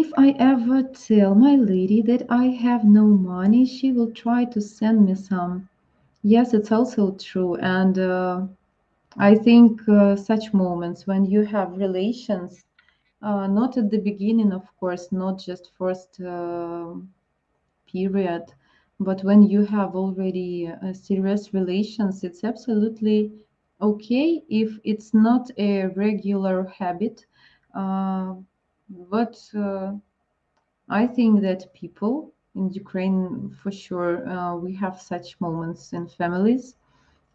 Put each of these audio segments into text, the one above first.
if I ever tell my lady that I have no money, she will try to send me some. Yes, it's also true. And uh, I think uh, such moments when you have relations, uh, not at the beginning, of course, not just first uh, period, but when you have already uh, serious relations, it's absolutely okay if it's not a regular habit. But uh, I think that people in Ukraine, for sure, uh, we have such moments in families.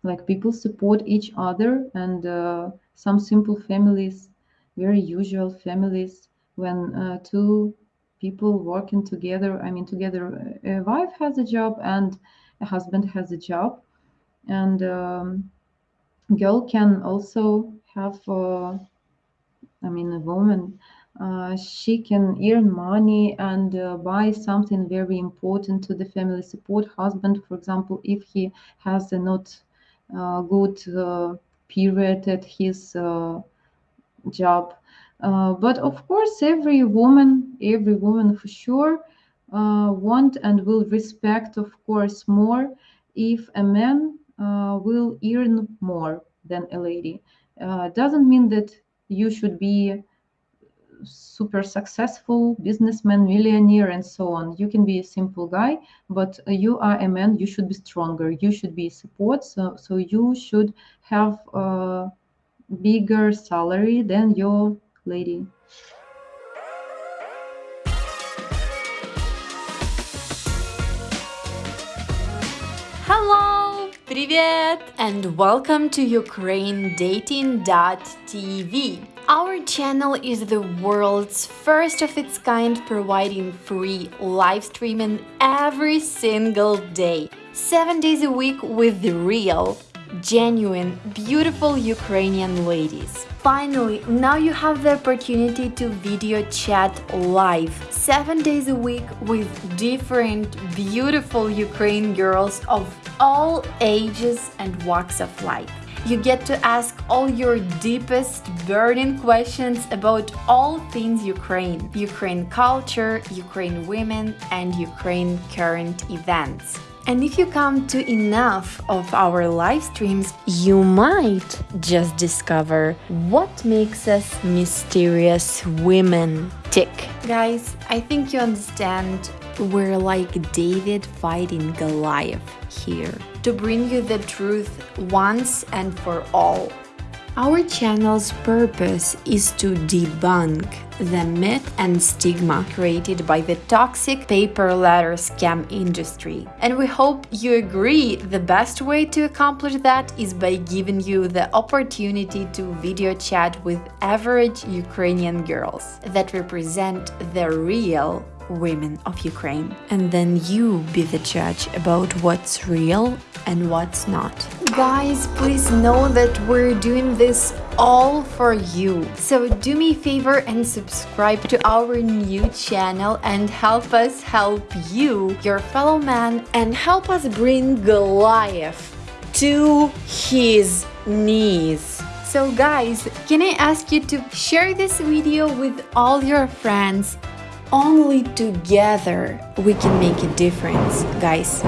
Like people support each other, and uh, some simple families, very usual families, when two people working together, I mean, together, a wife has a job and a husband has a job, and um, girl can also have, uh, I mean, a woman she can earn money and uh, buy something very important to the family support husband for example if he has a not uh, good uh, period at his uh, job. Uh, but of course every woman every woman for sure want and will respect of course more if a man will earn more than a lady. Doesn't mean that you should be super successful businessman, millionaire, and so on. You can be a simple guy, but you are a man. You should be stronger. You should be support. So, so you should have a bigger salary than your lady. Hello! Привет! And welcome to UkraineDating.tv. Our channel is the world's first of its kind providing free live streaming every single day, 7 days a week with the real, genuine, beautiful Ukrainian ladies. Finally, now you have the opportunity to video chat live, 7 days a week with different beautiful Ukrainian girls of all ages and walks of life. You get to ask all your deepest burning questions about all things Ukraine, Ukraine culture, Ukraine women, and Ukraine current events. And if you come to enough of our live streams, you might just discover what makes us mysterious women tick. Guys, I think you understand we're like David fighting Goliath here to bring you the truth once and for all. Our channel's purpose is to debunk the myth and stigma created by the toxic pay per letter scam industry. And we hope you agree the best way to accomplish that is by giving you the opportunity to video chat with average Ukrainian girls that represent the real women of Ukraine. And then you be the judge about what's real and what's not. Guys, please know that we're doing this all for you. So do me a favor and subscribe to our new channel and help us help you, your fellow man, and help us bring Goliath to his knees. So guys, can I ask you to share this video with all your friends only together we can make a difference, guys.